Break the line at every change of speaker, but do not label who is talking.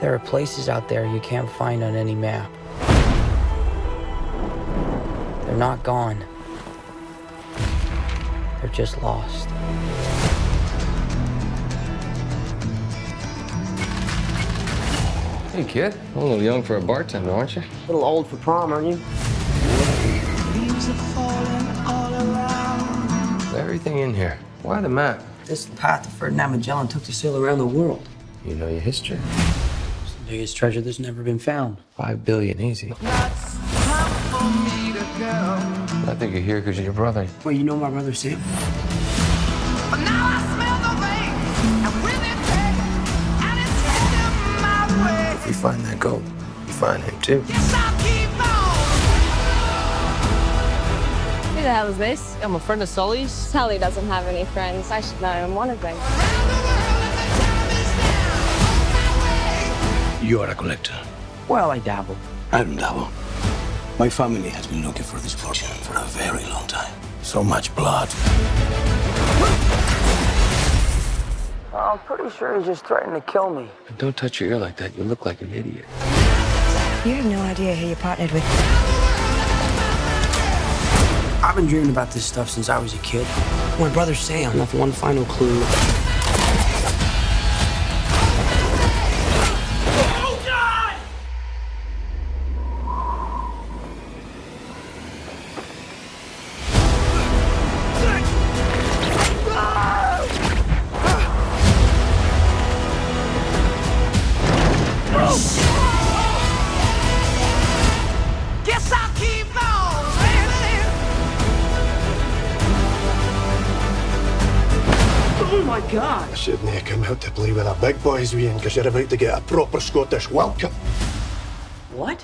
There are places out there you can't find on any map. They're not gone. They're just lost.
Hey, kid. A little young for a bartender, aren't you?
A little old for prom, aren't you?
Everything in here. Why the map?
This is the path that Ferdinand Magellan took to sail around the world.
You know your history.
It's biggest treasure that's never been found.
Five billion, easy. I think you're here because you're your brother.
Well, you know my brother Sam?
If we find that gold, we find him too.
Who the hell is this?
I'm a friend of Sully's.
Sully doesn't have any friends. I should know I'm one of them.
You are a collector.
Well, I dabble.
I don't dabble. My family has been looking for this fortune for a very long time. So much blood.
I'm pretty sure he's just threatened to kill me.
Don't touch your ear like that. You look like an idiot.
You have no idea who you partnered with.
I've been dreaming about this stuff since I was a kid. My brother Sam left one final clue. Oh my god!
I shouldn't have come out to play with the big boys, Ian, because you're about to get a proper Scottish welcome.
What?